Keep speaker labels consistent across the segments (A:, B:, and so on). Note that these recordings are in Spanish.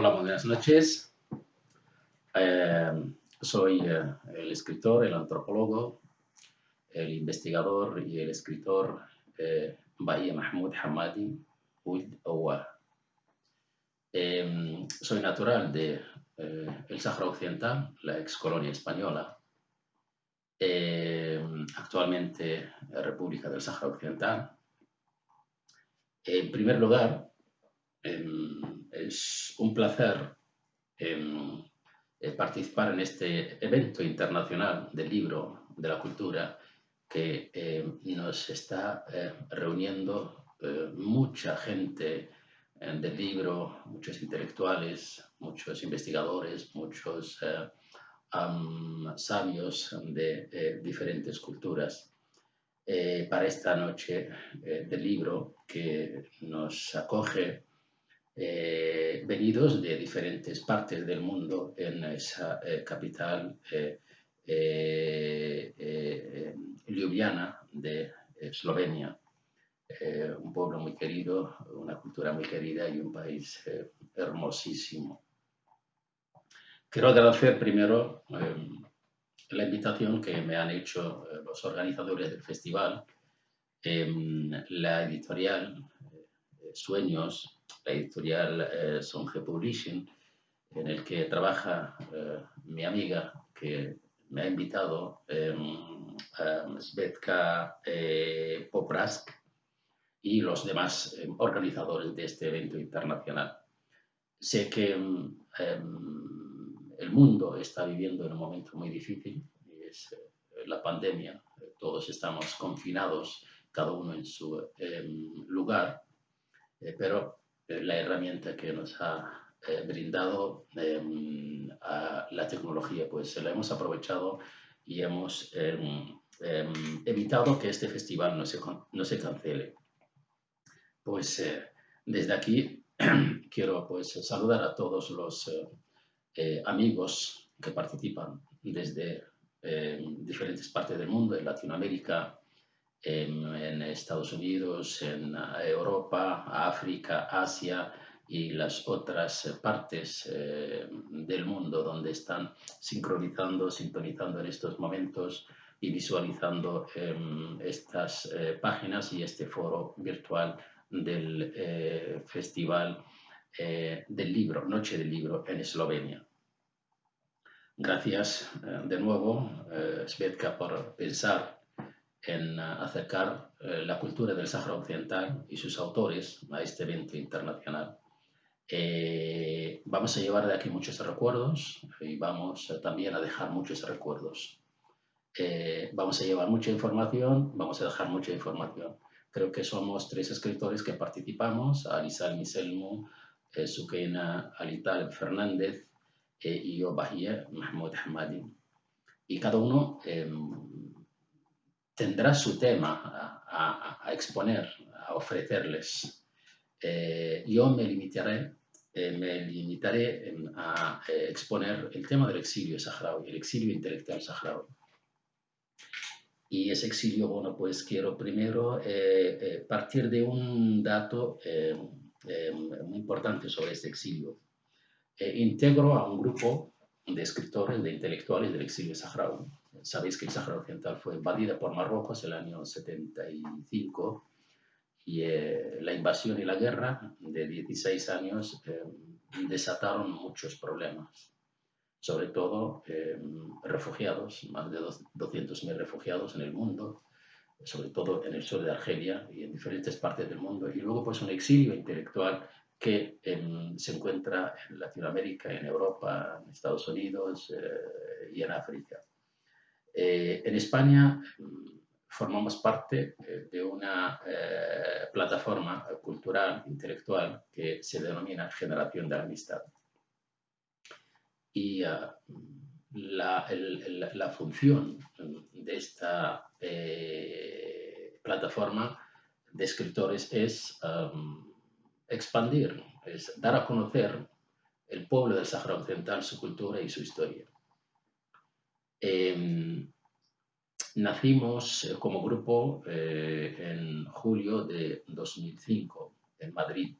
A: Hola, buenas noches. Eh, soy eh, el escritor, el antropólogo, el investigador y el escritor eh, Bahía Mahmoud Hamadi Oud Owa. Soy natural de el Sáhara Occidental, la ex colonia española. Actualmente República del Sáhara Occidental. En primer lugar, es un placer eh, participar en este evento internacional del libro, de la cultura, que em, nos está eh, reuniendo eh, mucha gente del libro, muchos intelectuales, muchos investigadores, muchos sabios de diferentes culturas. para esta noche del libro que nos acoge eh, venidos de diferentes partes del mundo en esa eh, capital eh, Ljubljana de Eslovenia. un pueblo muy querido, una cultura muy querida y un país hermosísimo. Quiero agradecer primero la invitación que me han hecho los organizadores del festival, la editorial Sueños, la editorial eh, Songe Publishing, en el que trabaja eh, mi amiga que me ha invitado, eh, Svetka eh, Poprask, y los demás em, organizadores de este evento internacional. Sé que em, el mundo está viviendo en un momento muy difícil, es la pandemia, todos estamos confinados, cada uno en su em, lugar, pero la herramienta que nos ha eh, brindado a la tecnología, pues la hemos aprovechado y hemos em, em, evitado que este festival no se, no se cancele. Pues eh, desde aquí quiero pues saludar a todos los eh, amigos que participan desde diferentes partes del mundo, en Latinoamérica, en, Estados Unidos, en eh, Europa, África, Asia y las otras partes eh, del mundo donde están sincronizando, sintonizando en estos momentos y visualizando em, estas eh, páginas y este foro virtual del Festival del Libro, Noche del Libro en Eslovenia. Gracias de nuevo, Svetka, por pensar en acercar eh, la cultura del Sáhara Occidental y sus autores a este evento internacional. Eh, vamos a llevar de aquí muchos recuerdos y vamos también a dejar muchos recuerdos. Eh, vamos a llevar mucha información, vamos a dejar mucha información. Creo que somos tres escritores que participamos, Alisal Miselmo, Sukeina Alital Fernández y yo, Bahía Mahmoud Hamadi. Y cada uno em, tendrá su tema a, exponer, a ofrecerles. Eh, yo me limitaré, eh, me limitaré a eh, exponer el tema del exilio saharaui, el exilio intelectual saharaui. Y ese exilio, bueno, pues quiero primero partir de un dato muy importante sobre este exilio. integro a un grupo de escritores, de intelectuales del exilio saharaui Sabéis que el Sáhara Occidental fue invadida por Marruecos el año 75 y eh, la invasión y la guerra de 16 años eh, desataron muchos problemas, sobre todo eh, refugiados, más de 200.000 refugiados en el mundo, sobre todo en el sur de Argelia y en diferentes partes del mundo, y luego pues un exilio intelectual que em, se encuentra en Latinoamérica, en Europa, en Estados Unidos y en África. Eh, en España mm, formamos parte eh, de una eh, plataforma cultural, intelectual, que se denomina Generación de la Amistad. Y ah, la, función de esta plataforma de escritores es expandir, es dar a conocer el pueblo del Sahara Occidental, su cultura y su historia. Em, nacimos eh, como grupo eh, en julio de 2005 en Madrid.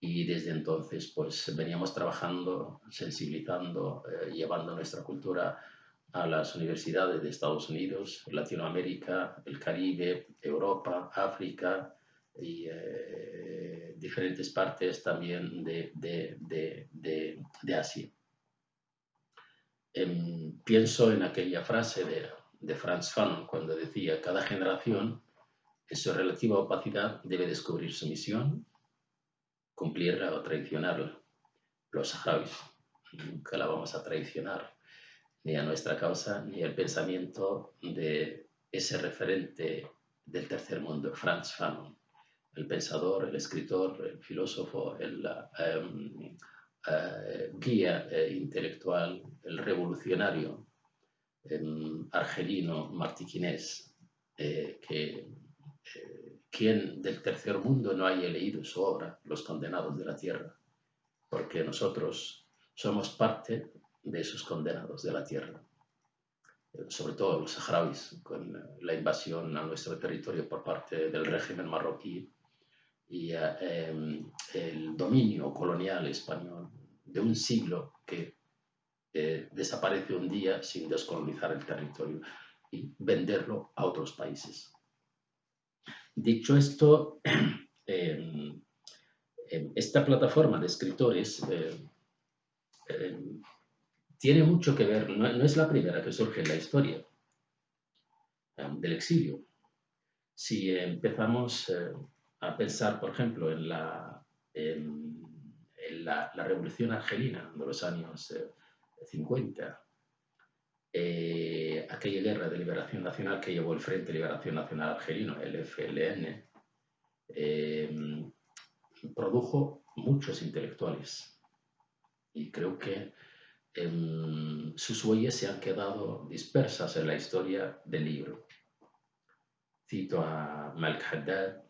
A: y desde entonces pues veníamos trabajando, sensibilizando, eh, llevando nuestra cultura a las universidades de Estados Unidos, Latinoamérica, el Caribe, Europa, África y diferentes partes también de, de, Asia. Em, pienso en aquella frase de, de Franz Fanon cuando decía, cada generación en su relativa opacidad debe descubrir su misión, cumplirla o traicionarla. Los saharauis nunca la vamos a traicionar, ni a nuestra causa, ni al pensamiento de ese referente del tercer mundo, Franz Fanon, el pensador, el escritor, el filósofo, el em, eh, guía eh, intelectual, el revolucionario argelino martiquinés, eh, que quien del tercer mundo no haya leído su obra, Los condenados de la tierra, porque nosotros somos parte de esos condenados de la tierra, sobre todo los saharauis, con la invasión a nuestro territorio por parte del régimen marroquí y eh, em, el dominio colonial español de un siglo que eh, desaparece un día sin descolonizar el territorio y venderlo a otros países. Dicho esto, em, em, esta plataforma de escritores em, tiene mucho que ver, no, es la primera que surge en la historia del exilio. Si empezamos a pensar, por ejemplo, en la, la, revolución argelina de los años 50, eh, aquella guerra de liberación nacional que llevó el Frente de Liberación Nacional Argelino, el FLN, eh, produjo muchos intelectuales. Y creo que em, sus huellas se han quedado dispersas en la historia del libro. Cito a Malik Haddad,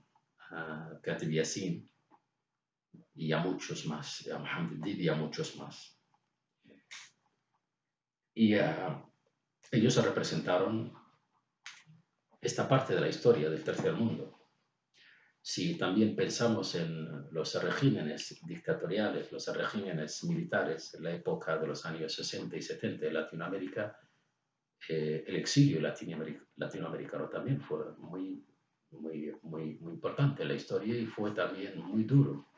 A: a Katib Yassin y a muchos más, a Mohamed Didi y a muchos más. Y uh, ellos representaron esta parte de la historia del tercer mundo. Si también pensamos en los regímenes dictatoriales, los regímenes militares en la época de los años 60 y 70 en Latinoamérica, eh, el exilio latinoamericano también fue muy, muy, muy, muy importante en la historia y fue también muy duro.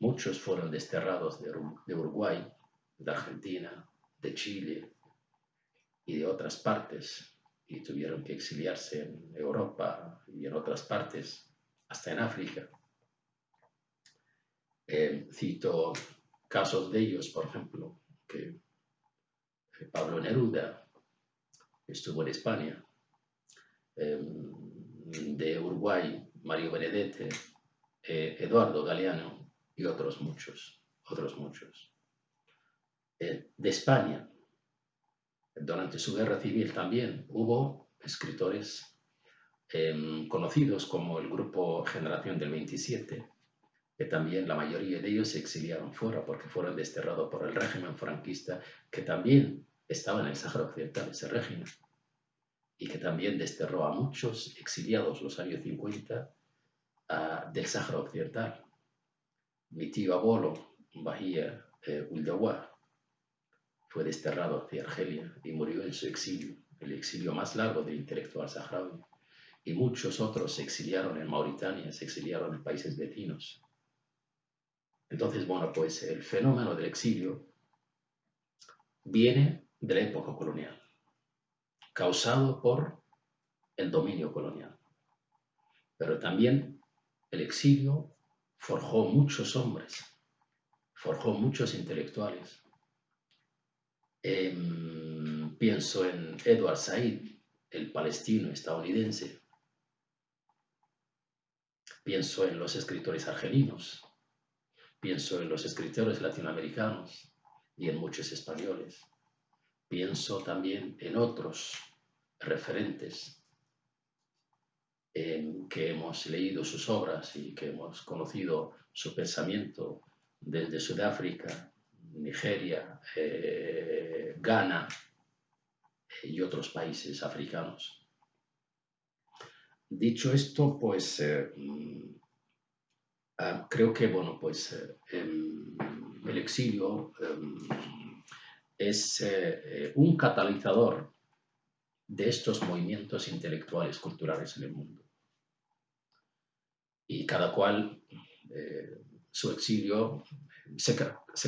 A: Muchos fueron desterrados de Uruguay, de Argentina, de Chile y de otras partes y tuvieron que exiliarse en Europa y en otras partes, hasta en África. Eh, cito casos de ellos, por ejemplo, que Pablo Neruda estuvo en España, em, de Uruguay, Mario Benedetti, eh, Eduardo Galeano y otros muchos, otros muchos. Eh, de España, durante su guerra civil también hubo escritores em, conocidos como el grupo Generación del 27, que también la mayoría de ellos se exiliaron fuera porque fueron desterrados por el régimen franquista, que también estaba en el Sáhara Occidental, ese régimen, y que también desterró a muchos exiliados los años 50 del Sáhara Occidental. Mi tío abuelo, Bahía eh, fue desterrado hacia Argelia y murió en su exilio, el exilio más largo del intelectual saharaui. Y muchos otros se exiliaron en Mauritania, se exiliaron en países vecinos. Entonces, bueno, pues el fenómeno del exilio viene de la época colonial, causado por el dominio colonial. Pero también el exilio forjó muchos hombres, forjó muchos intelectuales, Em, pienso en Edward Said, el palestino estadounidense. Pienso en los escritores argelinos. Pienso en los escritores latinoamericanos y en muchos españoles. Pienso también en otros referentes en que hemos leído sus obras y que hemos conocido su pensamiento desde Sudáfrica, Nigeria, eh, Ghana eh, y otros países africanos. Dicho esto, pues eh, mm, Ah, creo que, bueno, pues em, el exilio em, es un catalizador de estos movimientos intelectuales, culturales en el mundo. Y cada cual, eh, su exilio se,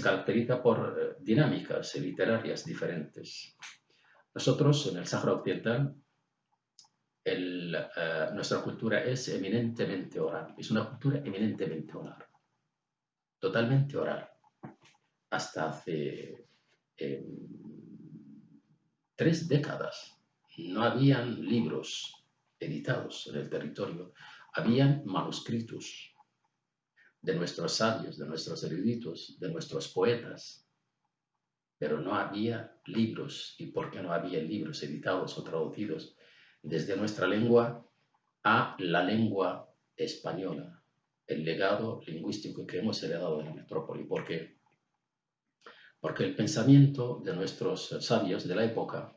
A: caracteriza por eh, dinámicas literarias diferentes. Nosotros, en el Sáhara Occidental, eh, nuestra cultura es eminentemente oral, es una cultura eminentemente oral, totalmente oral. Hasta hace tres décadas no habían libros editados en el territorio, habían manuscritos de nuestros sabios, de nuestros eruditos, de nuestros poetas, pero no había libros. ¿Y por qué no había libros editados o traducidos desde nuestra lengua a la lengua española? El legado lingüístico que hemos heredado de la metrópoli. ¿Por qué? Porque el pensamiento de nuestros sabios de la época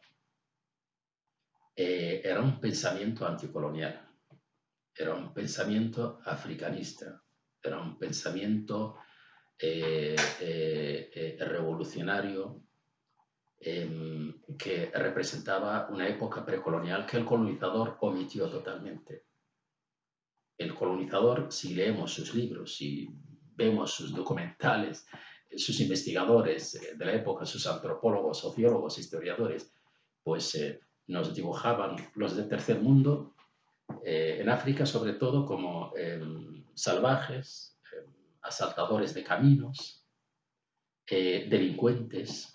A: eh, era un pensamiento anticolonial, era un pensamiento africanista, era un pensamiento eh, eh, revolucionario em, que representaba una época precolonial que el colonizador omitió totalmente. El colonizador, si leemos sus libros, si vemos sus documentales, sus investigadores de la época, sus antropólogos, sociólogos, historiadores, pues nos dibujaban los del tercer mundo, eh, en África sobre todo, como em, salvajes, em, asaltadores de caminos, eh, delincuentes,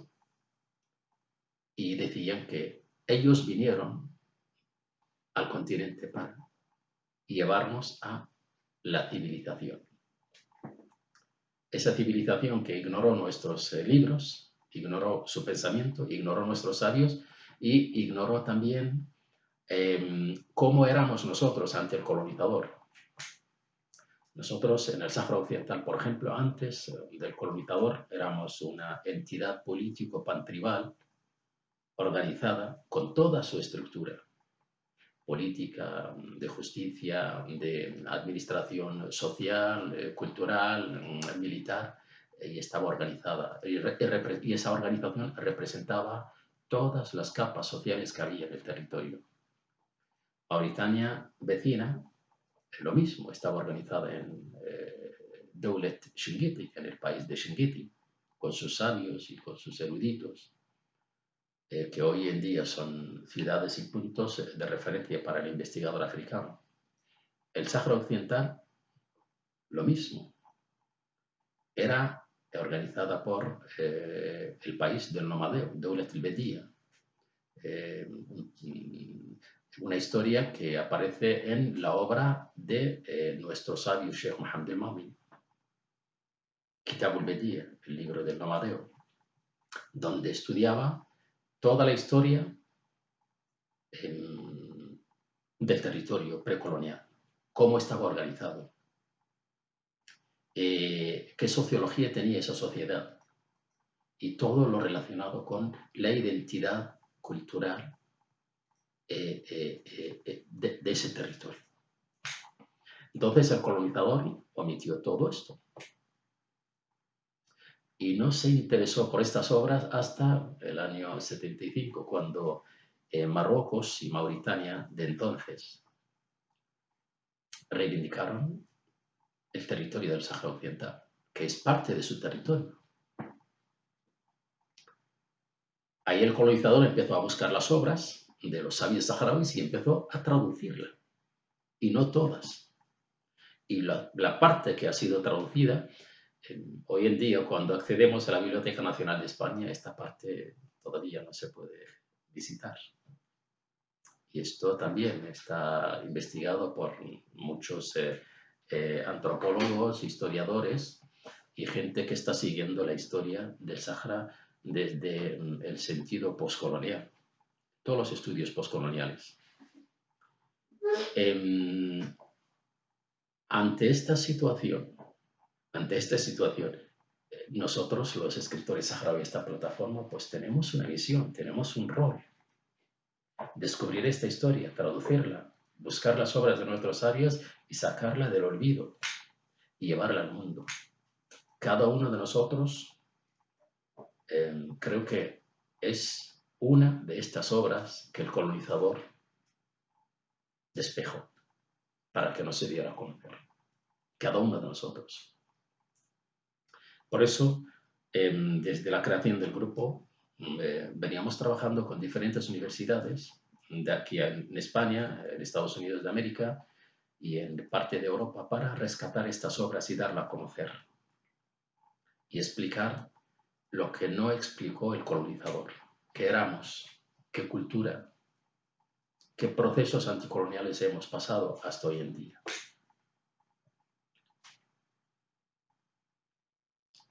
A: y decían que ellos vinieron al continente para llevarnos a la civilización. Esa civilización que ignoró nuestros eh, libros, ignoró su pensamiento, ignoró nuestros sabios, y ignoró también em, cómo éramos nosotros ante el colonizador. Nosotros en el Sáhara Occidental, por ejemplo, antes eh, del colonizador éramos una entidad político-pantribal organizada con toda su estructura política, de justicia, de administración social, eh, cultural, mm, militar, y estaba organizada. y esa organización representaba todas las capas sociales que había en el territorio. Mauritania vecina, lo mismo, estaba organizada en eh, Doulet Shingiti, en el país de Shingiti, con sus sabios y con sus eruditos, eh, que hoy en día son ciudades y puntos de referencia para el investigador africano. El Sáhara Occidental, lo mismo. Era organizada por eh, el país del nomadeo, Deulet el eh, una historia que aparece en la obra de eh, nuestro sabio Sheikh Mohammed el-Mami, Kitab el el libro del nomadeo, donde estudiaba toda la historia em, del territorio precolonial, cómo estaba organizado, eh, qué sociología tenía esa sociedad y todo lo relacionado con la identidad cultural eh, eh, de, ese territorio. Entonces el colonizador omitió todo esto y no se interesó por estas obras hasta el año 75, cuando Marruecos y Mauritania de entonces reivindicaron el territorio del Sáhara Occidental, que es parte de su territorio. Ahí el colonizador empezó a buscar las obras de los sabios saharauis y empezó a traducirlas, y no todas. Y la, parte que ha sido traducida, hoy en día cuando accedemos a la Biblioteca Nacional de España, esta parte todavía no se puede visitar. Y esto también está investigado por muchos eh, eh, antropólogos, historiadores y gente que está siguiendo la historia del Sahara desde mm, el sentido postcolonial, todos los estudios postcoloniales. Em, ante esta situación, ante esta situación, eh, nosotros los escritores saharauis de esta plataforma, pues tenemos una visión, tenemos un rol. Descubrir esta historia, traducirla, buscar las obras de nuestros sabios y sacarla del olvido. y llevarla al mundo. Cada uno de nosotros em, creo que es una de estas obras que el colonizador despejó para que no se diera a conocer. Cada uno de nosotros. Por eso, em, desde la creación del grupo, eh, veníamos trabajando con diferentes universidades de aquí en España, en Estados Unidos de América y en parte de Europa para rescatar estas obras y darla a conocer y explicar lo que no explicó el colonizador, qué éramos, qué cultura, qué procesos anticoloniales hemos pasado hasta hoy en día.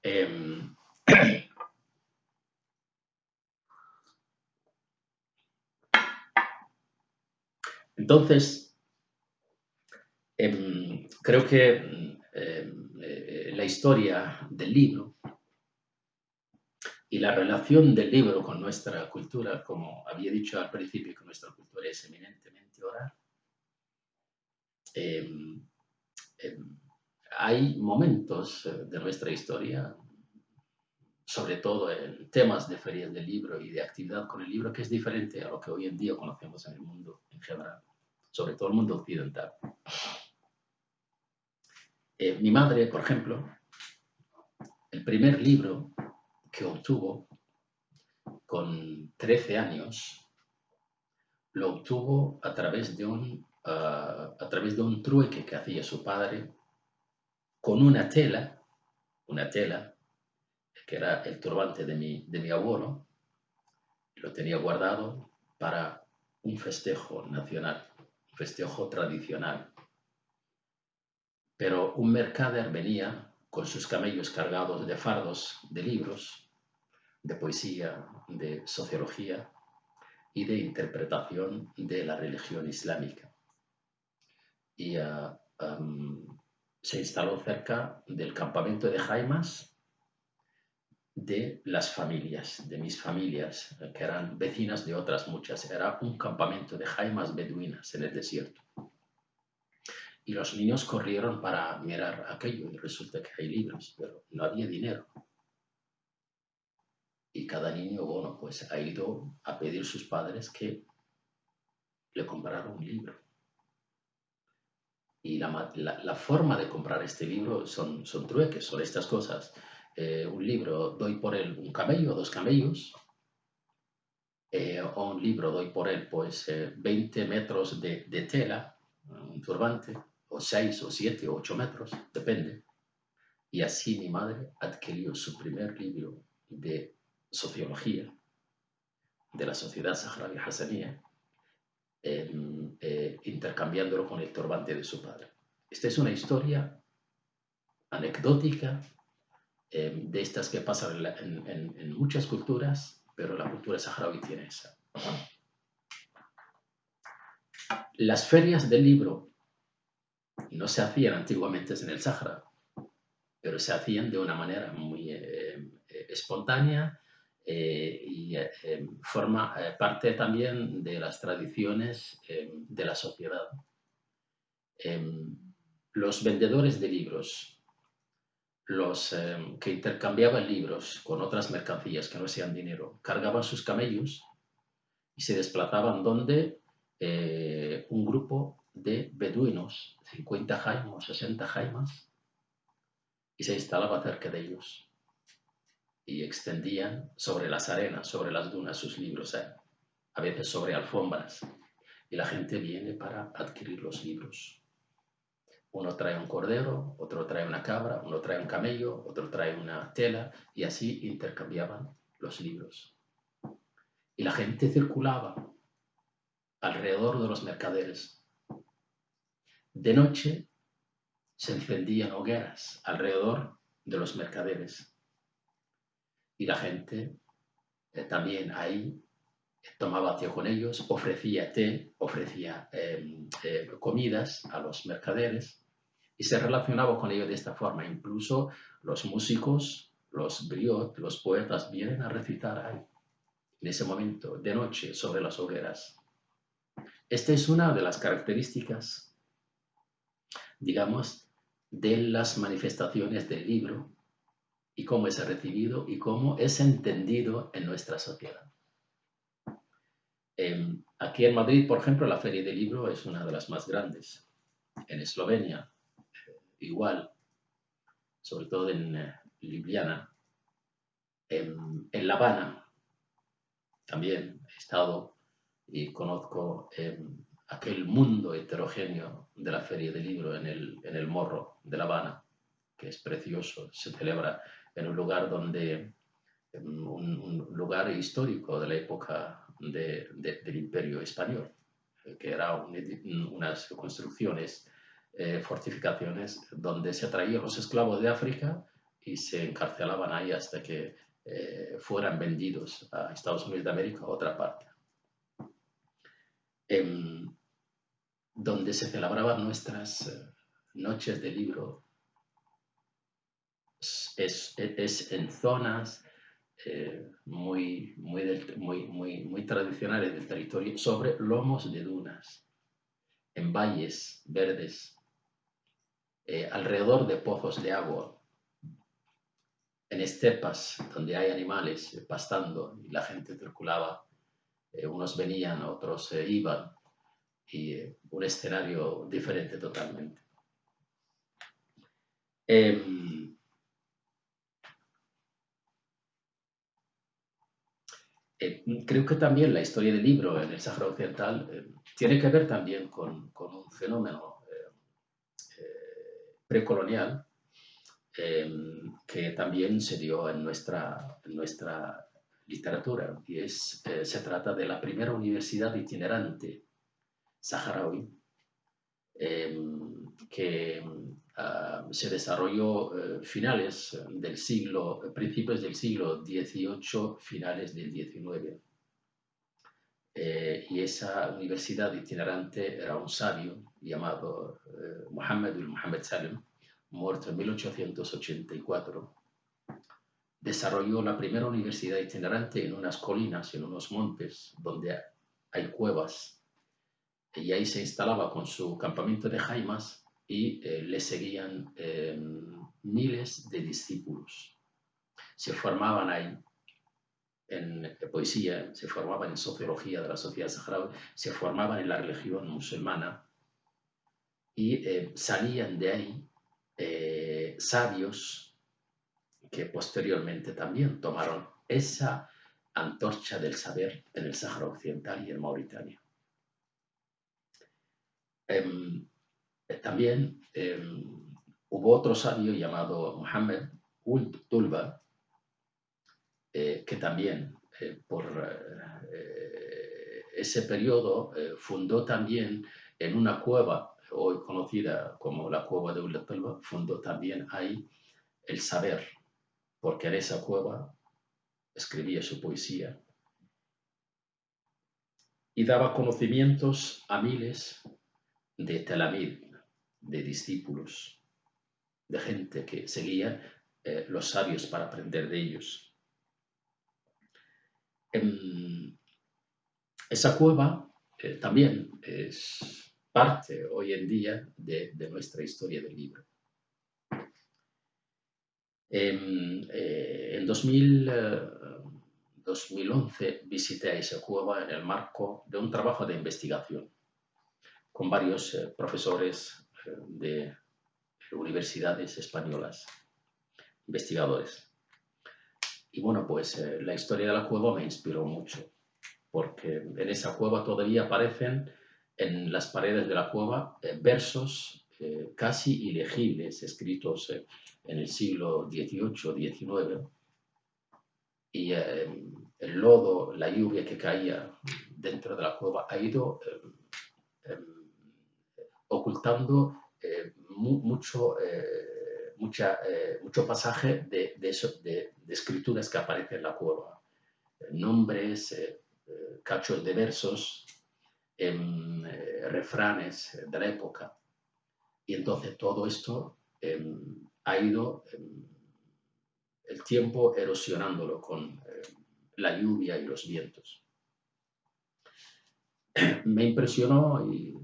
A: Em, entonces, em, creo que em, eh, la historia del libro y la relación del libro con nuestra cultura, como había dicho al principio, que nuestra cultura es eminentemente oral, em, hay momentos eh, de nuestra historia, sobre todo en temas de ferias del libro y de actividad con el libro, que es diferente a lo que hoy en día conocemos en el mundo en general, sobre todo el mundo occidental. Eh, mi madre, por ejemplo, el primer libro que obtuvo con 13 años, lo obtuvo a través de un, ah, a través de un trueque que hacía su padre con una tela, una tela, que era el turbante de mi, de mi abuelo, lo tenía guardado para un festejo nacional, festejo tradicional. Pero un mercader venía con sus camellos cargados de fardos de libros, de poesía, de sociología y de interpretación de la religión islámica. Y ah, se instaló cerca del campamento de Jaimas de las familias, de mis familias, que eran vecinas de otras muchas. Era un campamento de Jaimas beduinas en el desierto. Y los niños corrieron para mirar aquello y resulta que hay libros, pero no había dinero. Y cada niño, bueno, pues ha ido a pedir a sus padres que le compraran un libro. Y la, forma de comprar este libro son, son trueques, son estas cosas. Eh, un libro doy por él un camello, dos camellos, eh, o un libro doy por él pues 20 eh, metros de, de, tela, un turbante, o seis o siete o ocho metros, depende. Y así mi madre adquirió su primer libro de sociología de la sociedad saharaui hassanía, eh, intercambiándolo con el turbante de su padre. Esta es una historia anecdótica em, de estas que pasan en, muchas culturas, pero la cultura saharaui tiene esa. Las ferias del libro no se hacían antiguamente en el Sahara, pero se hacían de una manera muy eh, eh, espontánea eh, y forma parte también de las tradiciones de la sociedad. los vendedores de libros, los que intercambiaban libros con otras mercancías que no sean dinero, cargaban sus camellos y se desplazaban donde un grupo de beduinos, 50 jaimas, 60 jaimas, y se instalaba cerca de ellos. Y extendían sobre las arenas, sobre las dunas sus libros, ¿eh? a veces sobre alfombras. Y la gente viene para adquirir los libros. Uno trae un cordero, otro trae una cabra, uno trae un camello, otro trae una tela, y así intercambiaban los libros. Y la gente circulaba alrededor de los mercaderes. De noche se encendían hogueras alrededor de los mercaderes. Y la gente eh, también ahí tomaba té con ellos, ofrecía té, ofrecía em, eh, comidas a los mercaderes y se relacionaba con ellos de esta forma. Incluso los músicos, los briot, los poetas vienen a recitar ahí, en ese momento, de noche, sobre las hogueras. Esta es una de las características digamos, de las manifestaciones del libro y cómo es recibido y cómo es entendido en nuestra sociedad. Em, aquí en Madrid, por ejemplo, la Feria del Libro es una de las más grandes. En Eslovenia, igual, sobre todo en eh, Ljubljana. En, La Habana, también he estado y conozco em, aquel mundo heterogéneo de la Feria del Libro en el, en el Morro de La Habana, que es precioso, se celebra en un lugar donde, em, un, lugar histórico de la época del Imperio Español, que eran unas construcciones, eh, fortificaciones, donde se traían los esclavos de África y se encarcelaban ahí hasta que eh, fueran vendidos a Estados Unidos de América o a otra parte. Donde se celebraban nuestras eh, noches de libro es, en zonas muy, muy, muy, muy, muy tradicionales del territorio sobre lomos de dunas, en valles verdes, alrededor de pozos de agua, en estepas donde hay animales pastando y la gente circulaba, eh, unos venían, otros iban, y eh, un escenario diferente totalmente. Em, eh, creo que también la historia del libro en el Sáhara Occidental tiene que ver también con, con un fenómeno precolonial Em, que también se dio en nuestra, nuestra literatura, y es, eh, se trata de la primera universidad itinerante saharaui em, que ah, se desarrolló eh, finales del siglo, principios del siglo XVIII, finales del XIX. Eh, y esa universidad itinerante era un sabio llamado Mohammed Mohammed Salim, muerto en 1884, desarrolló la primera universidad itinerante en unas colinas, en unos montes, donde hay cuevas. Y ahí se instalaba con su campamento de jaimas y eh, le seguían em, miles de discípulos. Se formaban ahí en poesía, se formaban en sociología de la sociedad saharaui, se formaban en la religión musulmana y eh, salían de ahí eh, sabios que posteriormente también tomaron esa antorcha del saber en el Sáhara Occidental y en Mauritania. Em, eh, también em, hubo otro sabio llamado Mohammed Uld Tulba, que también por ese periodo fundó también en una cueva hoy conocida como la cueva de Ullatalba, fundó también ahí el saber, porque en esa cueva escribía su poesía y daba conocimientos a miles de telamid, de discípulos, de gente que seguía eh, los sabios para aprender de ellos. En esa cueva eh, también es parte hoy en día de, nuestra historia del libro. En, eh, en 2011 eh, visité esa cueva en el marco de un trabajo de investigación con varios eh, profesores de universidades españolas, investigadores. Y bueno, pues la historia de la cueva me inspiró mucho, porque en esa cueva todavía aparecen en las paredes de la cueva eh, versos eh, casi ilegibles escritos eh, en el siglo XVIII, XIX. Y el lodo, la lluvia que caía dentro de la cueva ha ido ocultando mucho, mucha, mucho pasaje de, de, escrituras que aparecen en la cueva. Nombres, cachos de versos en eh, refranes de la época. Y entonces todo esto em, ha ido em, el tiempo erosionándolo con em, la lluvia y los vientos. Me impresionó y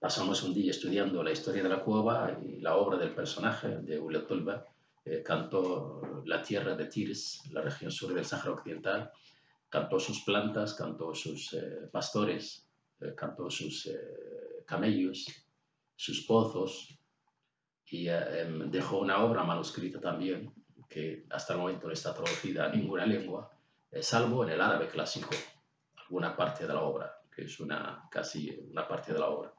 A: pasamos un día estudiando la historia de la cueva y la obra del personaje de Uletulba. Eh, cantó la tierra de Tirs, la región sur del Sáhara Occidental, cantó sus plantas, cantó sus eh, pastores, eh, cantó sus camellos, sus pozos y em, dejó una obra manuscrita también que hasta el momento no está traducida a ninguna lengua, salvo en el árabe clásico, alguna parte de la obra, que es una, casi una parte de la obra.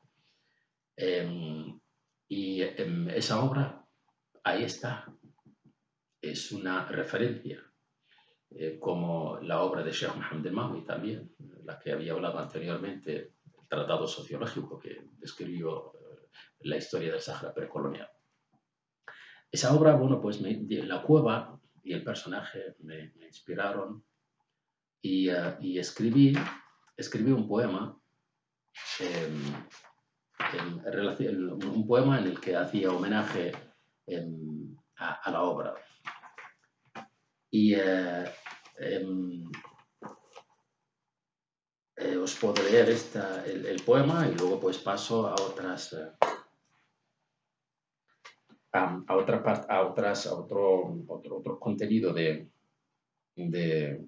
A: Em, y em, esa obra, ahí está, es una referencia, eh, como la obra de Sheikh Mohammed Mawi también, la que había hablado anteriormente, el tratado sociológico que describió eh, la historia del Sahara precolonial. Esa obra, bueno, pues la cueva y el personaje me, inspiraron y, eh, y, escribí, escribí un poema em, un poema en el que hacía homenaje em, a, la obra. Y eh, em, eh, os puedo leer esta, el, poema y luego pues paso a otras eh, a, otra parte, a otras, a otro, otro, otro contenido de, de,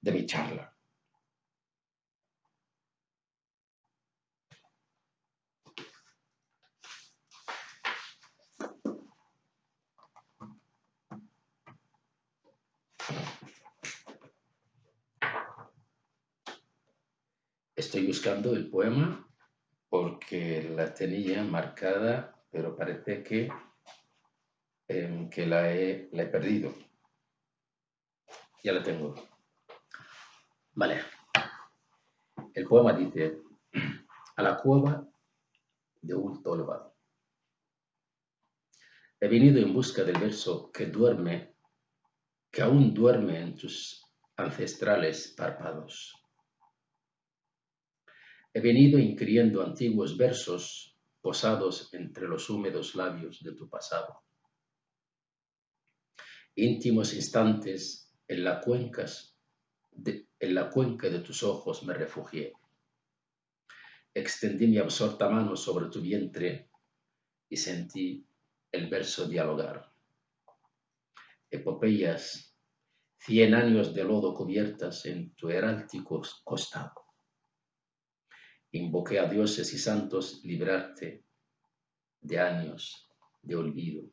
A: de mi charla. Estoy buscando el poema porque la tenía marcada, pero parece que, em, que la, he, la he perdido. Ya la tengo. Vale. El poema dice, a la cueva de un tolva. He venido en busca del verso que duerme, que aún duerme en tus ancestrales párpados He venido inquiriendo antiguos versos posados entre los húmedos labios de tu pasado. Íntimos instantes en la, en la cuenca de tus ojos me refugié. Extendí mi absorta mano sobre tu vientre y sentí el verso dialogar. Epopeyas, cien años de lodo cubiertas en tu heráltico costado Invoqué a dioses y santos librarte de años de olvido.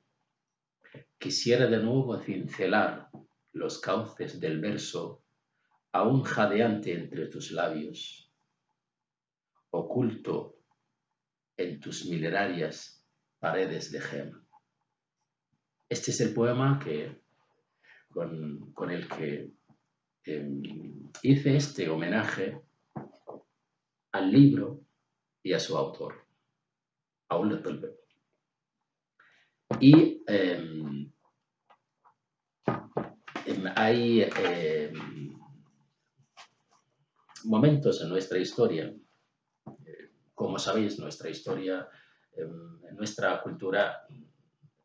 A: Quisiera de nuevo cincelar los cauces del verso aún jadeante entre tus labios, oculto en tus milenarias paredes de gema. Este es el poema que, con, el que em, hice este homenaje al libro y a su autor, a un. Y em, em, hay em, momentos en nuestra historia, como sabéis, nuestra historia, nuestra cultura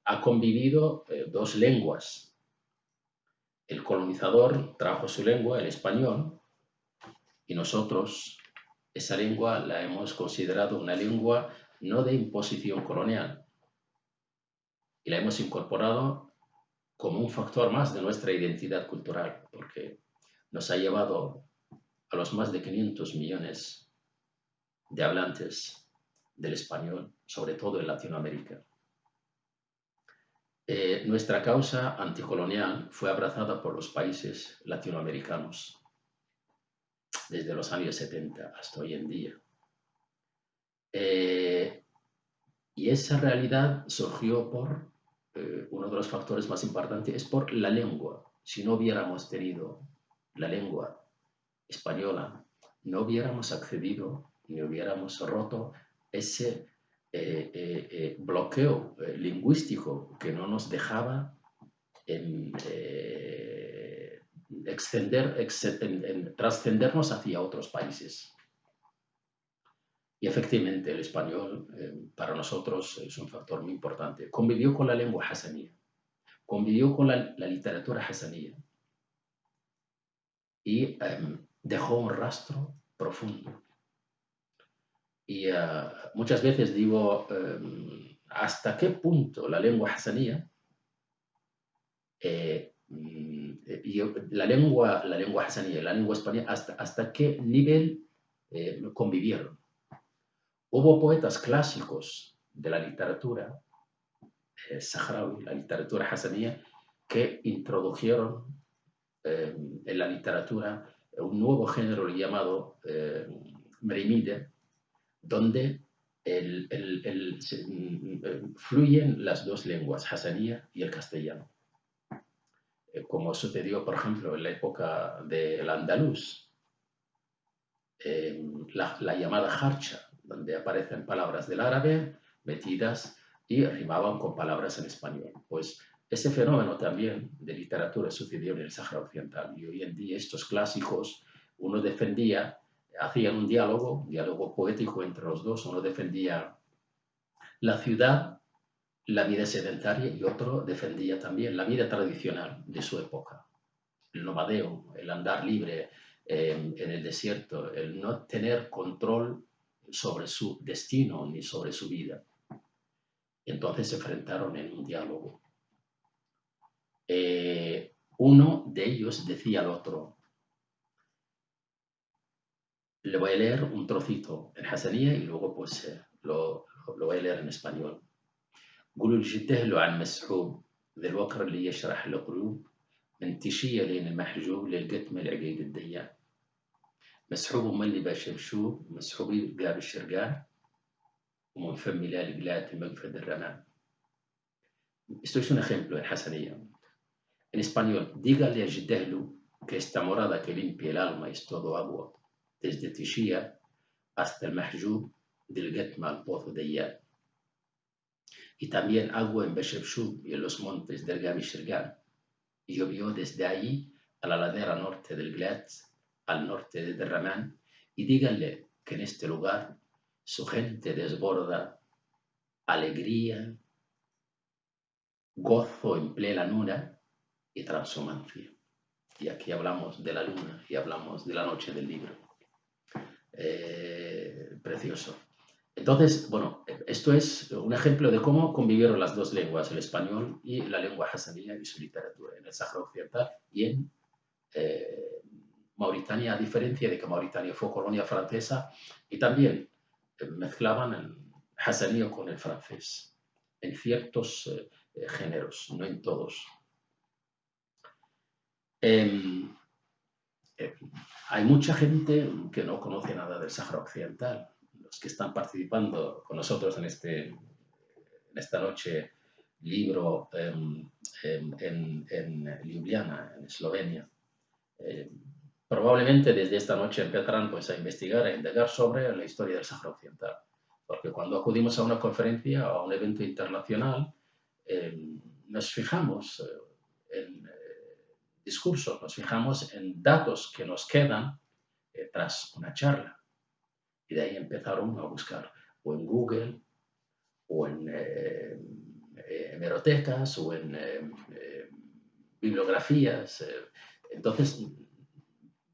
A: ha convivido eh, dos lenguas. El colonizador trajo su lengua, el español, y nosotros esa lengua la hemos considerado una lengua no de imposición colonial y la hemos incorporado como un factor más de nuestra identidad cultural, porque nos ha llevado a los más de 500 millones de hablantes del español, sobre todo en Latinoamérica. Eh, nuestra causa anticolonial fue abrazada por los países latinoamericanos desde los años 70 hasta hoy en día. Eh, y esa realidad surgió por, eh, uno de los factores más importantes es por la lengua. Si no hubiéramos tenido la lengua española, no hubiéramos accedido ni hubiéramos roto ese eh, bloqueo lingüístico que no nos dejaba en, extender, en, trascendernos hacia otros países. Y efectivamente el español eh, para nosotros es un factor muy importante. Convivió con la lengua hasanía, convivió con la, literatura hasanía y em, dejó un rastro profundo. Y muchas veces digo, em, ¿hasta qué punto la lengua hasanía mm, la lengua, la lengua hasanía, la lengua española, hasta, hasta qué nivel convivieron? Hubo poetas clásicos de la literatura eh, saharaui, la literatura hasanía, que introdujeron eh, en la literatura un nuevo género llamado eh, merimide, donde mm, fluyen las dos lenguas, hasanía y el castellano. Eh, como sucedió, por ejemplo, en la época del andaluz, la, la, llamada harcha, donde aparecen palabras del árabe metidas y rimaban con palabras en español. Pues ese fenómeno también de literatura sucedió en el Sáhara Occidental y hoy en día estos clásicos, uno defendía, hacían un diálogo, un diálogo poético entre los dos, uno defendía la ciudad, la vida sedentaria y otro defendía también la vida tradicional de su época, el nomadeo, el andar libre eh, en el desierto, el no tener control sobre su destino ni sobre su vida. Entonces se enfrentaron en un diálogo. Eh, uno de ellos decía al otro, le voy a leer un trocito en hasanía y luego pues eh, lo, lo, voy a leer en español. قولوا لي تهلوا عن مسحوب ذا الوقر اللي يشرح القلوب من تشية لين المحجوب للقتم العقيد الديان. مسحوب من اللي باشمشوب مسحوبي قاب الشرقان ومن فمي لا لقلات المقفد الرمان استوشون خيمبلو الحسنية الإسبانيول دي قال لي جدهلو كيستا مرادا كلمبي الالما يستوضو أبوة. تجد تشية أصل محجوب دلقت مع البوث ديان. Y también agua en Beshebshub y en los montes del Gabi Shirgan. Y llovió desde allí a la ladera norte del Glat al norte de Derramán, y díganle que en este lugar su gente desborda alegría, gozo en plena luna y transhumancia. Y aquí hablamos de la luna y hablamos de la noche del libro. Eh, precioso. Entonces, bueno, esto es un ejemplo de cómo convivieron las dos lenguas, el español y la lengua hasanía y su literatura en el Sáhara Occidental y en eh, Mauritania, a diferencia de que Mauritania fue colonia francesa, y también eh, mezclaban el hasanío con el francés, en ciertos eh, géneros, no en todos. Em, hay mucha gente que no conoce nada del Sáhara Occidental. Los que están participando con nosotros en, este, esta noche libro em, em, en, en Ljubljana, en Eslovenia probablemente desde esta noche empezarán pues, a investigar, a indagar sobre la historia del Sáhara Occidental. Porque cuando acudimos a una conferencia o a un evento internacional, em, nos fijamos eh, en eh, discursos, nos fijamos en datos que nos quedan eh, tras una charla. Y de ahí empezaron a buscar o en Google, o en hemerotecas, o en bibliografías. Entonces,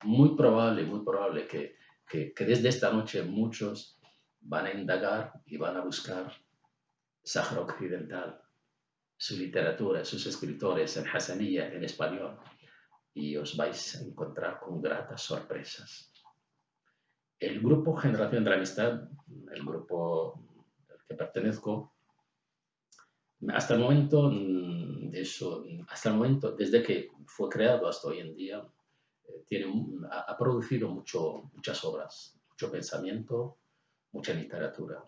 A: muy probable, muy probable que, que, desde esta noche muchos van a indagar y van a buscar Sahara Occidental, su literatura, sus escritores en Hassaniyya, en español, y os vais a encontrar con gratas sorpresas. El grupo Generación de la Amistad, el grupo al que pertenezco, hasta el momento, mm, desde que fue creado hasta hoy en día, tiene, ha, producido muchas obras, mucho pensamiento, mucha literatura.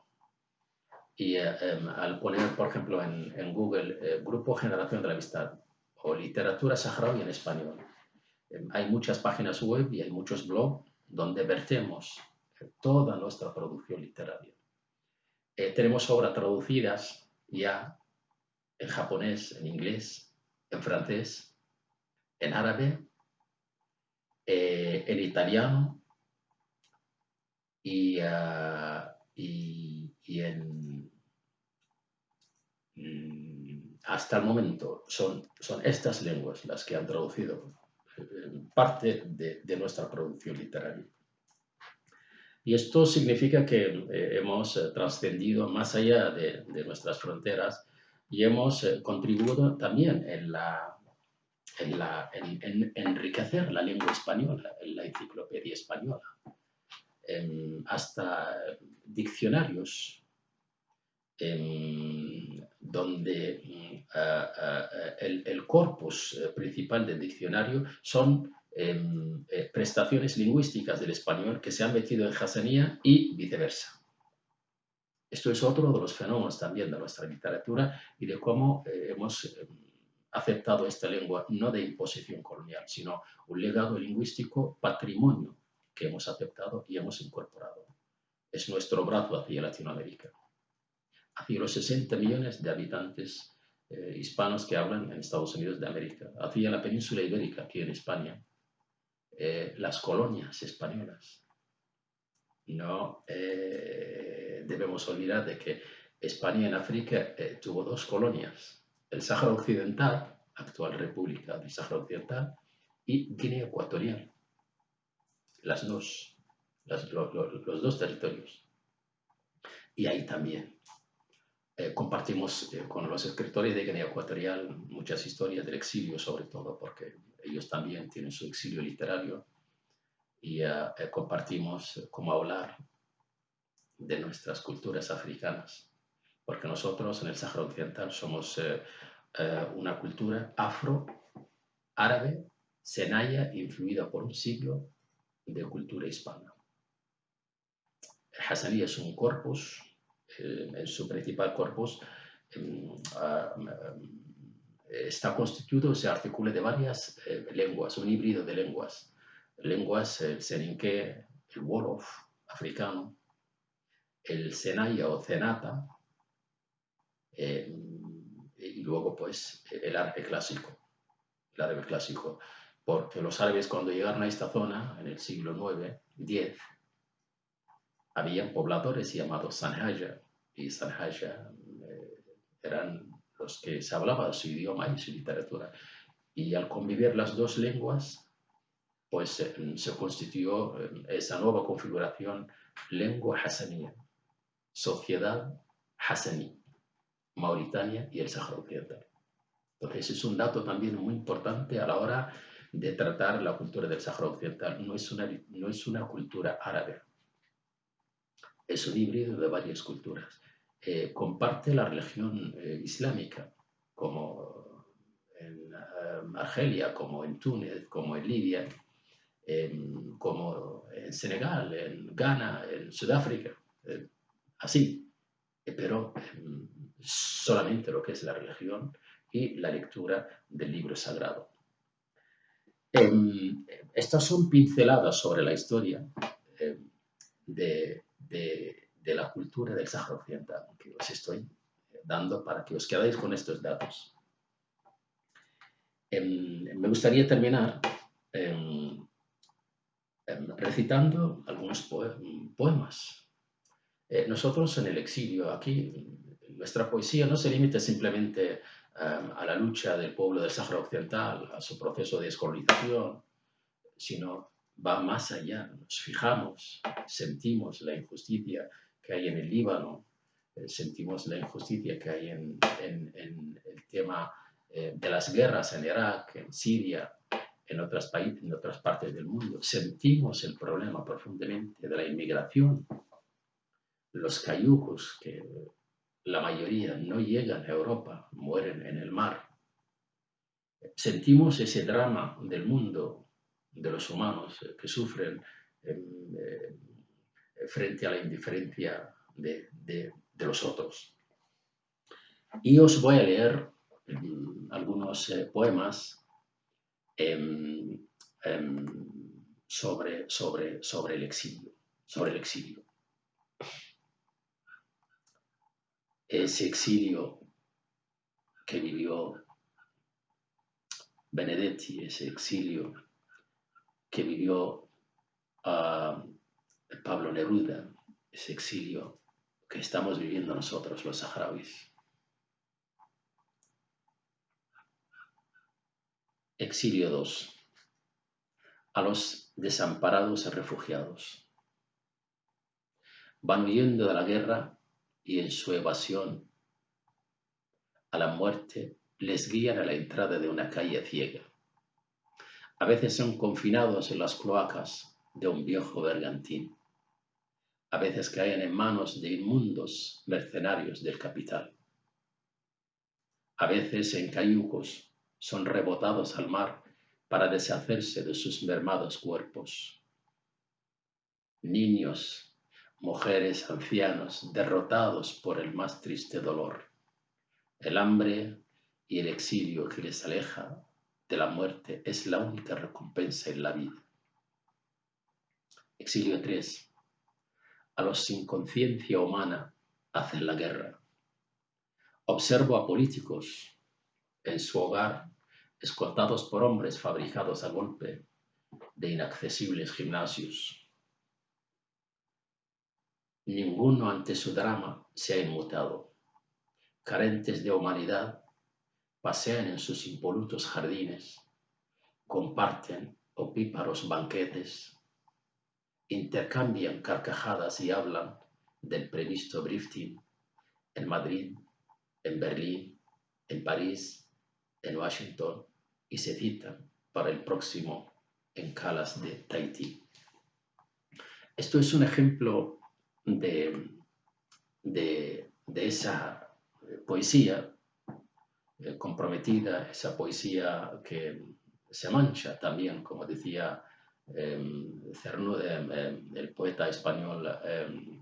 A: Y eh, em, al poner, por ejemplo, en, en Google eh, Grupo Generación de la Amistad o Literatura Saharaui en español, em, hay muchas páginas web y hay muchos blogs donde vertemos toda nuestra producción literaria. Eh, tenemos obras traducidas ya en japonés, en inglés, en francés, en árabe eh, en italiano y, ah, en, mm, hasta el momento son, son estas lenguas las que han traducido parte de, nuestra producción literaria. Y esto significa que eh, hemos eh, trascendido más allá de, nuestras fronteras y hemos eh, contribuido también en, en, la, en, enriquecer la lengua española, en la enciclopedia española, hasta diccionarios donde mm, el, el, corpus principal del diccionario son Em, eh, prestaciones lingüísticas del español que se han metido en Hassanía y viceversa. Esto es otro de los fenómenos también de nuestra literatura y de cómo eh, hemos em, aceptado esta lengua no de imposición colonial, sino un legado lingüístico, patrimonio que hemos aceptado y hemos incorporado. Es nuestro brazo hacia Latinoamérica, hacia los 60 millones de habitantes eh, hispanos que hablan en Estados Unidos de América, hacia la península ibérica, aquí en España, eh, las colonias españolas. No eh, debemos olvidar de que España en África tuvo dos colonias, el Sáhara Occidental, actual República del Sáhara Occidental, y Guinea Ecuatorial. Las dos, los dos territorios. Y ahí también compartimos con los escritores de Guinea Ecuatorial muchas historias del exilio, sobre todo porque ellos también tienen su exilio literario y eh, eh, compartimos cómo hablar de nuestras culturas africanas, porque nosotros en el Sáhara Occidental somos eh, una cultura afro-árabe, senaya, influida por un siglo de cultura hispana. El es un corpus, en su principal corpus, em, ah, está constituido, se articula de varias eh, lenguas, un híbrido de lenguas. Lenguas, el seninque, el wolof africano, el senaya o cenata, eh, y luego pues el árabe clásico, el clásico, porque los árabes cuando llegaron a esta zona en el siglo IX, X, habían pobladores llamados Sanhaja, y Sanhaja eh, eran los que se hablaba su idioma y su literatura. Y al convivir las dos lenguas, pues eh, se constituyó eh, esa nueva configuración lengua hassanía, sociedad hassaní, Mauritania y el Sahara Occidental. Entonces es un dato también muy importante a la hora de tratar la cultura del Sahara Occidental. No es una, no es una cultura árabe, es un híbrido de varias culturas. Eh, comparte la religión eh, islámica, como en eh, Argelia, como en Túnez, como en Libia, como en Senegal, en Ghana, en Sudáfrica, así, pero solamente lo que es la religión y la lectura del libro sagrado. estas son pinceladas sobre la historia de de la cultura del Sáhara Occidental, que os estoy dando para que os quedéis con estos datos. Em, me gustaría terminar em, em, recitando algunos poemas. Eh, nosotros en el exilio, aquí, nuestra poesía no se limita simplemente a la lucha del pueblo del Sáhara Occidental, a su proceso de descolonización, sino va más allá. Nos fijamos, sentimos la injusticia que hay en el Líbano, eh, sentimos la injusticia que hay en, el tema eh, de las guerras en Irak, en Siria, en otras, países, en otras partes del mundo. Sentimos el problema profundamente de la inmigración, los cayucos, que la mayoría no llegan a Europa, mueren en el mar. Sentimos ese drama del mundo, de los humanos eh, que sufren frente a la indiferencia de, los otros. Y os voy a leer mm, algunos eh, poemas em, em, sobre, sobre, sobre el exilio, sobre el exilio. Ese exilio que vivió Benedetti, ese exilio que vivió uh, Pablo Neruda, ese exilio que estamos viviendo nosotros los saharauis. Exilio 2. A los desamparados refugiados. van huyendo de la guerra y en su evasión a la muerte les guían a la entrada de una calle ciega. A veces son confinados en las cloacas de un viejo bergantín. A veces caen en manos de inmundos mercenarios del capital. A veces en cayucos son rebotados al mar para deshacerse de sus mermados cuerpos. Niños, mujeres, ancianos, derrotados por el más triste dolor, el hambre y el exilio que les aleja de la muerte es la única recompensa en la vida. Exilio 3. A los sin conciencia humana hacen la guerra. Observo a políticos en su hogar escoltados por hombres fabricados a golpe de inaccesibles gimnasios. Ninguno ante su drama se ha inmutado. Carentes de humanidad, pasean en sus impolutos jardines, comparten opíparos banquetes, intercambian carcajadas y hablan del previsto drifting en Madrid, en Berlín, en París, en Washington y se citan para el próximo en Calas de Tahití. Esto es un ejemplo de, de, de esa poesía eh, comprometida, esa poesía que se mancha también, como decía em, em, el poeta español em,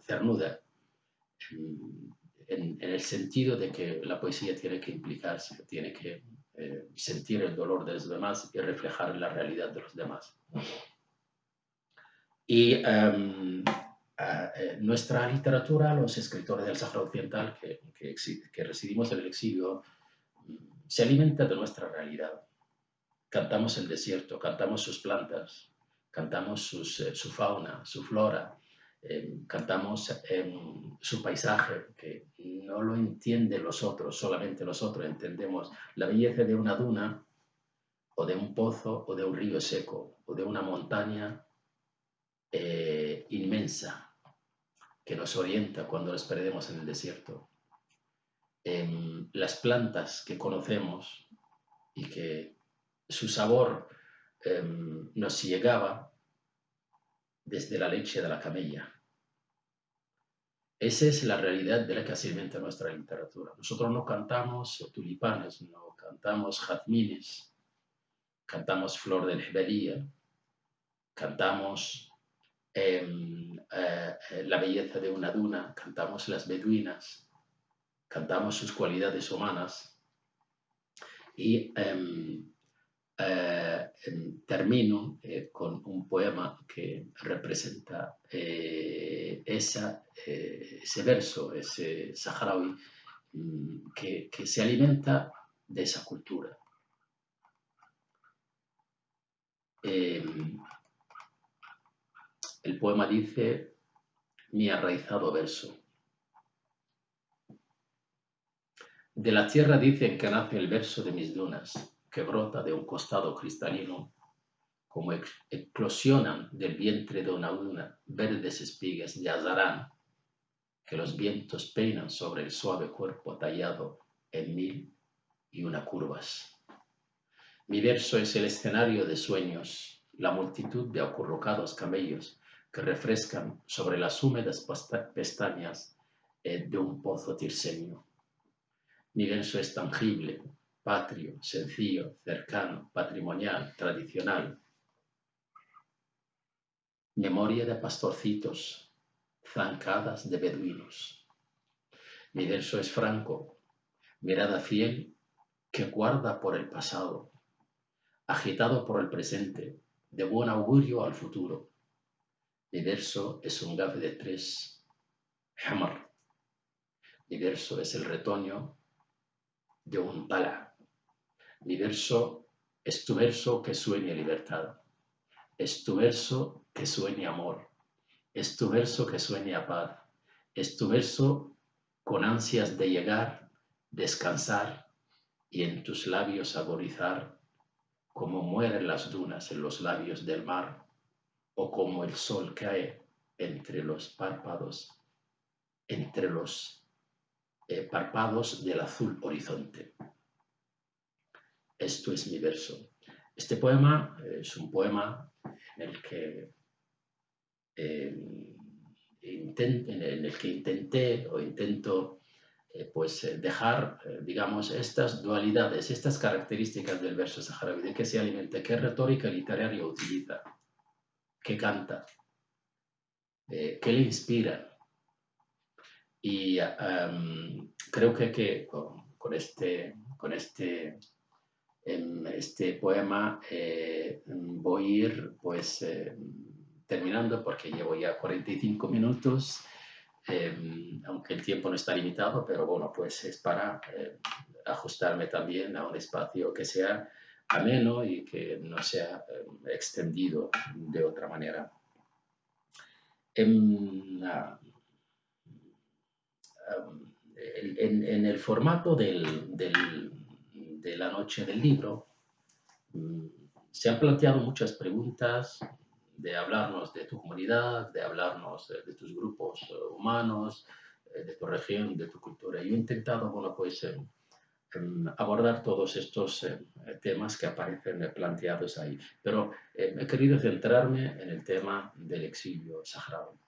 A: Cernuda, en, el sentido de que la poesía tiene que implicarse, tiene que eh, sentir el dolor de los demás y reflejar la realidad de los demás. Y eh, nuestra literatura, los escritores del Sahara Occidental que, que, residimos en el exilio, se alimenta de nuestra realidad. Cantamos el desierto, cantamos sus plantas, cantamos eh, su fauna, su flora, em, cantamos em, su paisaje, que no lo entienden los otros, solamente los otros entendemos la belleza de una duna o de un pozo o de un río seco o de una montaña eh, inmensa que nos orienta cuando nos perdemos en el desierto. en las plantas que conocemos y que su sabor em, nos llegaba desde la leche de la camella. Esa es la realidad de la que se alimenta nuestra literatura. Nosotros no cantamos tulipanes, no cantamos jazmines, cantamos flor de Hebería, cantamos Em, eh, eh, la belleza de una duna, cantamos las beduinas, cantamos sus cualidades humanas y em, eh, em, termino con un poema que representa esa, ese verso, ese saharaui mm, que, que se alimenta de esa cultura. El poema dice, mi arraizado verso. De la tierra dicen que nace el verso de mis dunas, que brota de un costado cristalino, como eclosionan del vientre de una luna verdes espigas de azarán, que los vientos peinan sobre el suave cuerpo tallado en mil y una curvas. Mi verso es el escenario de sueños, la multitud de acurrucados camellos que refrescan sobre las húmedas pestañas eh, de un pozo tirsenio. Mi verso es tangible, patrio, sencillo, cercano, patrimonial, tradicional. Memoria de pastorcitos, zancadas de beduinos. Mi verso es franco, mirada fiel que guarda por el pasado, agitado por el presente, de buen augurio al futuro mi verso es un gaf de tres, hamar. Mi verso es el retoño de un pala. Mi verso es tu verso que sueña libertad. Es tu verso que sueña amor. Es tu verso que sueña paz. Es tu verso con ansias de llegar, descansar y en tus labios agorizar como mueren las dunas en los labios del mar o como el sol cae entre los párpados, entre los eh, párpados del azul horizonte. Esto es mi verso. Este poema es un poema en el que, em, en el que intenté o intento eh, pues eh, dejar, eh, digamos, estas dualidades, estas características del verso saharaui, de qué se alimenta, qué retórica literaria utiliza, qué canta, qué le inspira. Y creo que, que con, este, con este, em, este poema voy a ir pues terminando porque llevo ya 45 minutos Em, aunque el tiempo no está limitado, pero bueno, pues es para eh, ajustarme también a un espacio que sea ameno y que no sea em, extendido de otra manera. En, en, el formato del, de la noche del libro, mm, se han planteado muchas preguntas de hablarnos de tu comunidad, de hablarnos de, tus grupos eh, humanos, eh, de tu región, de tu cultura. Yo he intentado, bueno, pues em, em, abordar todos estos em, temas que aparecen planteados ahí, pero he querido centrarme en el tema del exilio saharaui.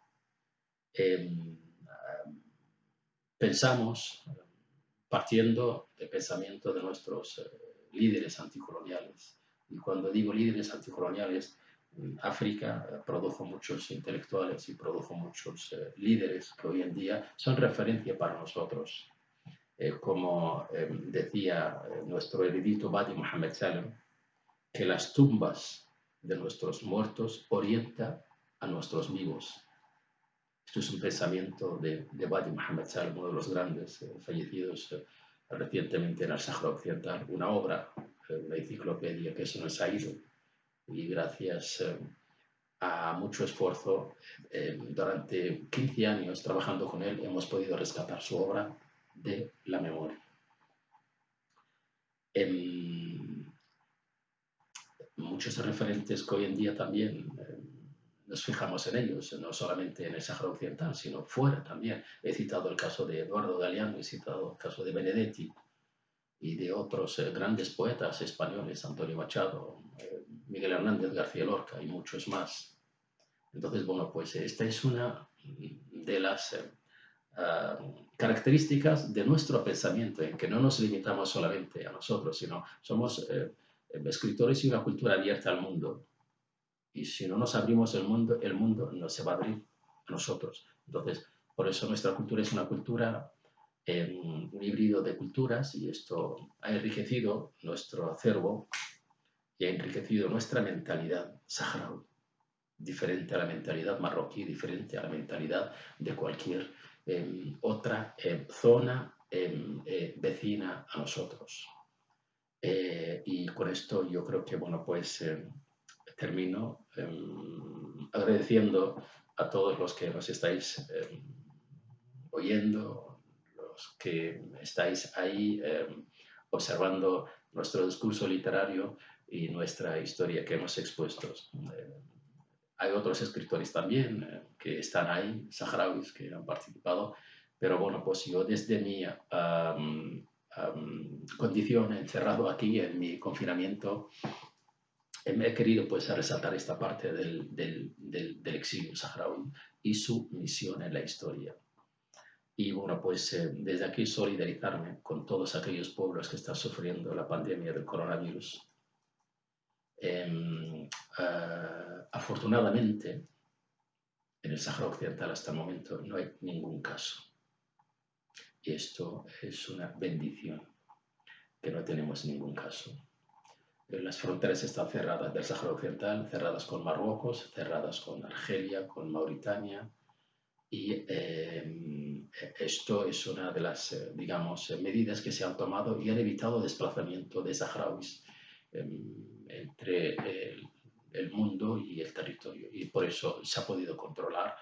A: pensamos, partiendo del pensamiento de nuestros eh, líderes anticoloniales, y cuando digo líderes anticoloniales, África produjo muchos intelectuales y produjo muchos eh, líderes que hoy en día son referencia para nosotros. Eh, como eh, decía nuestro erudito Badi Mohamed Salem, que las tumbas de nuestros muertos orientan a nuestros vivos. Esto es un pensamiento de, de Badi Mohamed Salem, uno de los grandes fallecidos recientemente en el Sahara Occidental, una obra, una enciclopedia que nos ha ido y gracias eh, a mucho esfuerzo eh, durante 15 años trabajando con él hemos podido rescatar su obra de la memoria. Em, muchos referentes que hoy en día también eh, nos fijamos en ellos, no solamente en el Sáhara Occidental, sino fuera también. He citado el caso de Eduardo Galeano, he citado el caso de Benedetti y de otros grandes poetas españoles, Antonio Machado, Miguel Hernández García Lorca y muchos más. Entonces, bueno, pues esta es una de las eh, ah, características de nuestro pensamiento, en que no nos limitamos solamente a nosotros, sino somos eh, escritores y una cultura abierta al mundo. Y si no nos abrimos el mundo, el mundo no se va a abrir a nosotros. Entonces, por eso nuestra cultura es una cultura, eh, un híbrido de culturas, y esto ha enriquecido nuestro acervo y ha enriquecido nuestra mentalidad saharaui, diferente a la mentalidad marroquí, diferente a la mentalidad de cualquier em, otra em, zona em, eh, vecina a nosotros. Eh, y con esto yo creo que, bueno, pues termino agradeciendo a todos los que nos estáis oyendo, los que estáis ahí observando nuestro discurso literario y nuestra historia que hemos expuesto. Eh, hay otros escritores también eh, que están ahí, saharauis, que han participado, pero bueno, pues yo desde mi condición encerrado aquí en mi confinamiento, me he querido pues resaltar esta parte del, del, del, exilio saharaui y su misión en la historia. Y bueno, pues eh, desde aquí solidarizarme con todos aquellos pueblos que están sufriendo la pandemia del coronavirus Em, eh, afortunadamente, en el Sahara Occidental hasta el momento no hay ningún caso. Y esto es una bendición, que no tenemos ningún caso. Las fronteras están cerradas del Sahara Occidental, cerradas con Marruecos, cerradas con Argelia, con Mauritania. Y em, esto es una de las, eh, digamos, medidas que se han tomado y han evitado desplazamiento de saharauis entre el, mundo y el territorio. Y por eso se ha podido controlar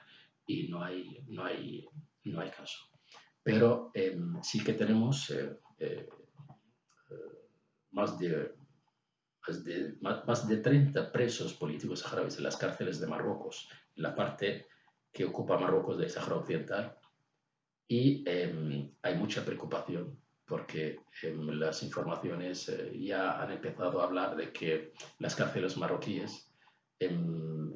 A: y no hay, no hay, no hay caso. Pero em, sí que tenemos eh, eh, más, de, más, de, más, de 30 presos políticos saharauis en las cárceles de Marruecos, en la parte que ocupa Marruecos del Sahara Occidental y em, hay mucha preocupación porque em, las informaciones eh, ya han empezado a hablar de que las cárceles marroquíes em,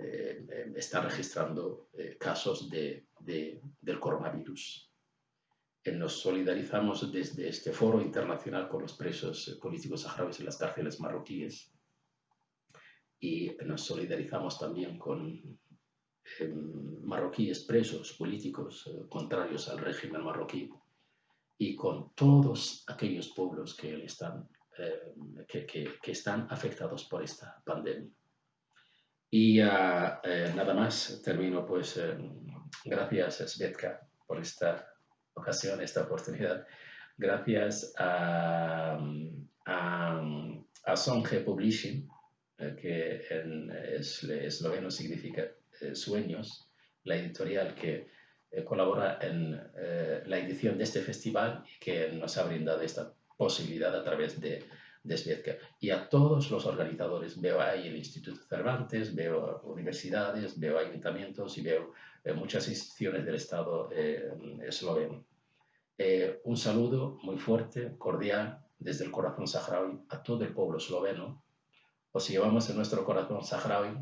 A: están registrando eh, casos de, del coronavirus. Nos solidarizamos desde este foro internacional con los presos eh, políticos saharauis en las cárceles marroquíes y nos solidarizamos también con marroquíes presos políticos eh, contrarios al régimen marroquí y con todos aquellos pueblos que, están, eh, que, están afectados por esta pandemia. Y eh, nada más, termino pues, gracias Svetka por esta ocasión, esta oportunidad. Gracias a, a, a Publishing, que en esloveno significa eh, Sueños, la editorial que eh, colabora en eh, la edición de este festival y que nos ha brindado esta posibilidad a través de, de Y a todos los organizadores, veo ahí el Instituto Cervantes, veo universidades, veo ayuntamientos y veo muchas instituciones del Estado esloveno. un saludo muy fuerte, cordial, desde el corazón saharaui a todo el pueblo esloveno. Os llevamos en nuestro corazón saharaui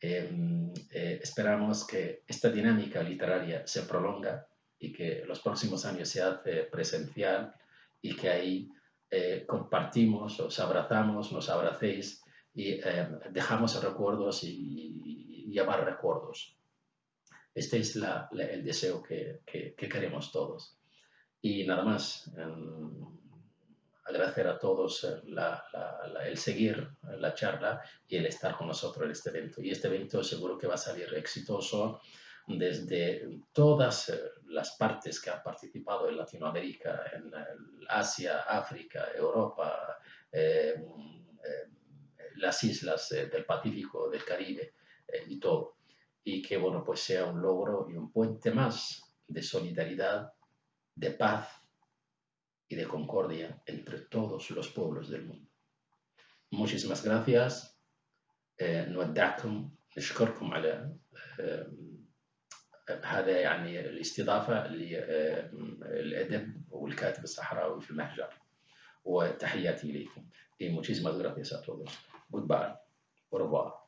A: Em, eh, esperamos que esta dinámica literaria se prolonga y que los próximos años se hace presencial y que ahí eh, compartimos, os abrazamos, nos abracéis y em, dejamos recuerdos y, llevar recuerdos. Este es el deseo que, que, queremos todos. Y nada más. Em, agradecer a todos eh, el seguir la charla y el estar con nosotros en este evento. Y este evento seguro que va a salir exitoso desde todas eh, las partes que han participado en Latinoamérica, en Asia, África, Europa, eh, las islas del Pacífico, del Caribe y todo. Y que, bueno, pues sea un logro y un puente más de solidaridad, de paz y de concordia entre todos los pueblos del mundo. Muchísimas gracias. نودعكم نشكركم على هذا يعني الاستضافة للأدب والكاتب الصحراوي في المهجر وتحياتي إليكم. Y muchísimas gracias a todos. Goodbye. Au revoir.